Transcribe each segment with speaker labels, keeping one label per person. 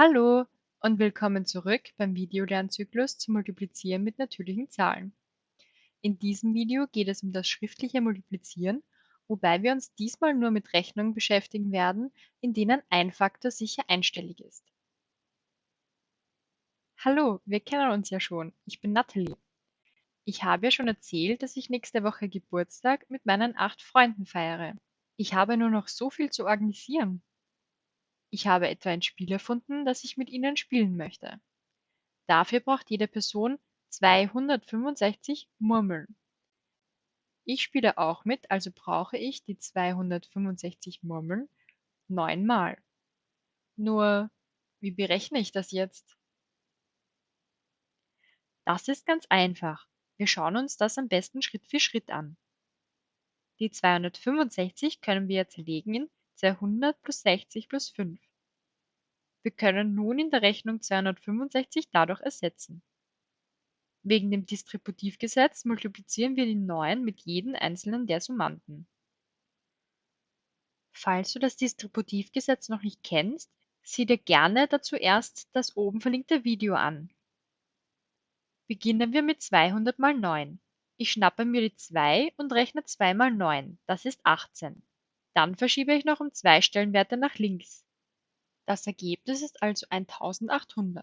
Speaker 1: Hallo und willkommen zurück beim Videolernzyklus zum Multiplizieren mit natürlichen Zahlen. In diesem Video geht es um das schriftliche Multiplizieren, wobei wir uns diesmal nur mit Rechnungen beschäftigen werden, in denen ein Faktor sicher einstellig ist. Hallo, wir kennen uns ja schon. Ich bin Natalie. Ich habe ja schon erzählt, dass ich nächste Woche Geburtstag mit meinen acht Freunden feiere. Ich habe nur noch so viel zu organisieren. Ich habe etwa ein Spiel erfunden, das ich mit Ihnen spielen möchte. Dafür braucht jede Person 265 Murmeln. Ich spiele auch mit, also brauche ich die 265 Murmeln neunmal. Nur, wie berechne ich das jetzt? Das ist ganz einfach. Wir schauen uns das am besten Schritt für Schritt an. Die 265 können wir zerlegen in 200 plus 60 plus 5. Wir können nun in der Rechnung 265 dadurch ersetzen. Wegen dem Distributivgesetz multiplizieren wir die 9 mit jedem einzelnen der Summanden. Falls du das Distributivgesetz noch nicht kennst, sieh dir gerne dazu erst das oben verlinkte Video an. Beginnen wir mit 200 mal 9. Ich schnappe mir die 2 und rechne 2 mal 9, das ist 18. Dann verschiebe ich noch um zwei Stellenwerte nach links. Das Ergebnis ist also 1800.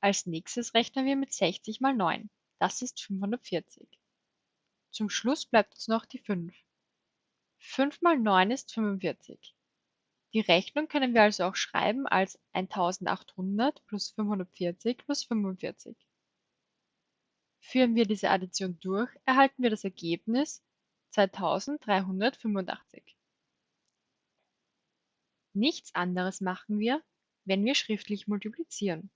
Speaker 1: Als nächstes rechnen wir mit 60 mal 9. Das ist 540. Zum Schluss bleibt uns noch die 5. 5 mal 9 ist 45. Die Rechnung können wir also auch schreiben als 1800 plus 540 plus 45. Führen wir diese Addition durch, erhalten wir das Ergebnis 2385. Nichts anderes machen wir, wenn wir schriftlich multiplizieren.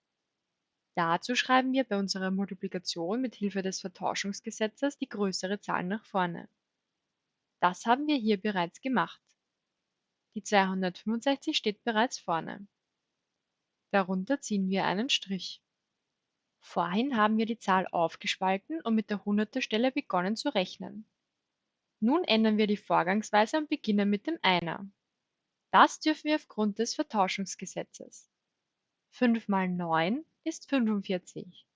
Speaker 1: Dazu schreiben wir bei unserer Multiplikation mit Hilfe des Vertauschungsgesetzes die größere Zahl nach vorne. Das haben wir hier bereits gemacht. Die 265 steht bereits vorne. Darunter ziehen wir einen Strich. Vorhin haben wir die Zahl aufgespalten und mit der Hunderterstelle begonnen zu rechnen. Nun ändern wir die Vorgangsweise und beginnen mit dem Einer. Das dürfen wir aufgrund des Vertauschungsgesetzes. 5 mal 9 ist 45.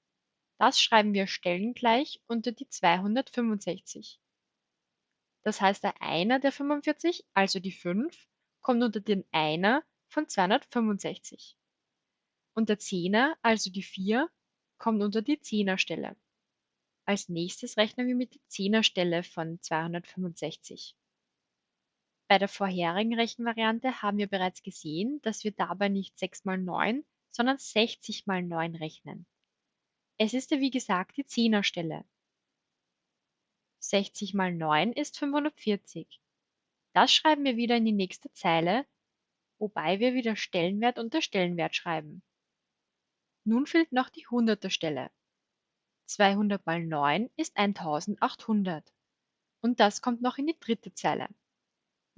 Speaker 1: Das schreiben wir stellengleich unter die 265. Das heißt, der Einer der 45, also die 5, kommt unter den Einer von 265. Und der Zehner, also die 4, kommt unter die Zehnerstelle. Als nächstes rechnen wir mit der Zehnerstelle von 265. Bei der vorherigen Rechenvariante haben wir bereits gesehen, dass wir dabei nicht 6 mal 9, sondern 60 mal 9 rechnen. Es ist ja wie gesagt die Zehnerstelle. 60 mal 9 ist 540. Das schreiben wir wieder in die nächste Zeile, wobei wir wieder Stellenwert unter Stellenwert schreiben. Nun fehlt noch die Hunderterstelle. 200 mal 9 ist 1800. Und das kommt noch in die dritte Zeile.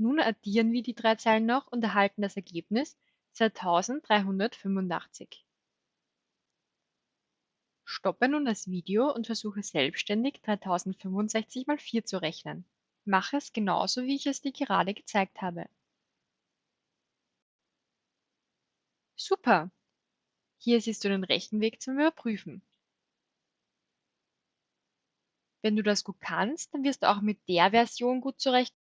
Speaker 1: Nun addieren wir die drei Zeilen noch und erhalten das Ergebnis 2385. Stoppe nun das Video und versuche selbstständig 3065 mal 4 zu rechnen. Mache es genauso, wie ich es dir gerade gezeigt habe. Super! Hier siehst du den Rechenweg zum Überprüfen. Wenn du das gut kannst, dann wirst du auch mit der Version gut zurechtkommen,